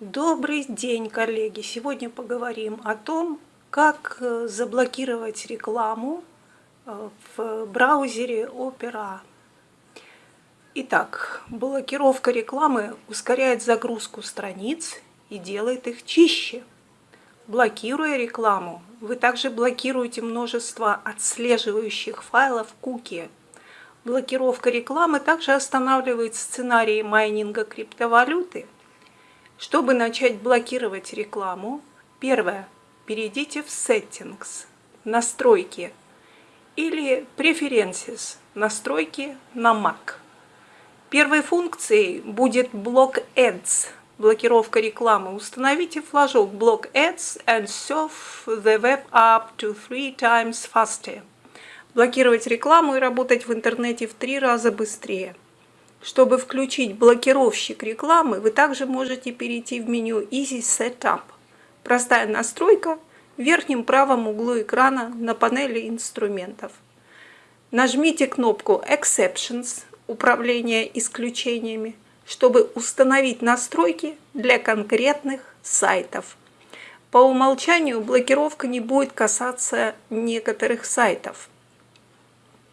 Добрый день, коллеги! Сегодня поговорим о том, как э, заблокировать рекламу э, в браузере Opera. Итак, блокировка рекламы ускоряет загрузку страниц и делает их чище. Блокируя рекламу, вы также блокируете множество отслеживающих файлов куки. Блокировка рекламы также останавливает сценарии майнинга криптовалюты – чтобы начать блокировать рекламу, первое, перейдите в Settings, настройки или Preferences, настройки на Mac. Первой функцией будет блок Ads, блокировка рекламы. Установите флажок блок Ads and serve the web up to three times faster. Блокировать рекламу и работать в интернете в три раза быстрее. Чтобы включить блокировщик рекламы, вы также можете перейти в меню Easy Setup. Простая настройка в верхнем правом углу экрана на панели инструментов. Нажмите кнопку Exceptions – Управление исключениями, чтобы установить настройки для конкретных сайтов. По умолчанию блокировка не будет касаться некоторых сайтов.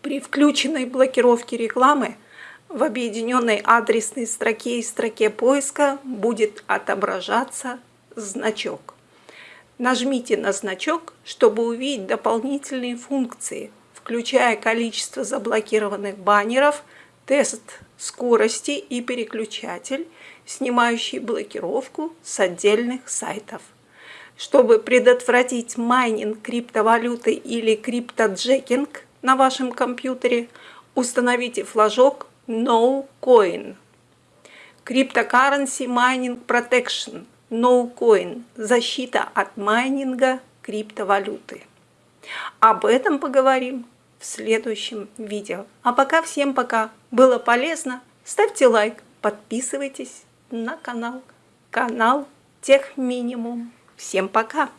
При включенной блокировке рекламы – в объединенной адресной строке и строке поиска будет отображаться значок. Нажмите на значок, чтобы увидеть дополнительные функции, включая количество заблокированных баннеров, тест скорости и переключатель, снимающий блокировку с отдельных сайтов. Чтобы предотвратить майнинг криптовалюты или криптоджекинг на вашем компьютере, установите флажок No Coin. Cryptocurrency Mining Protection. No Coin. Защита от майнинга криптовалюты. Об этом поговорим в следующем видео. А пока всем пока. Было полезно? Ставьте лайк, подписывайтесь на канал. Канал Тех Минимум. Всем пока!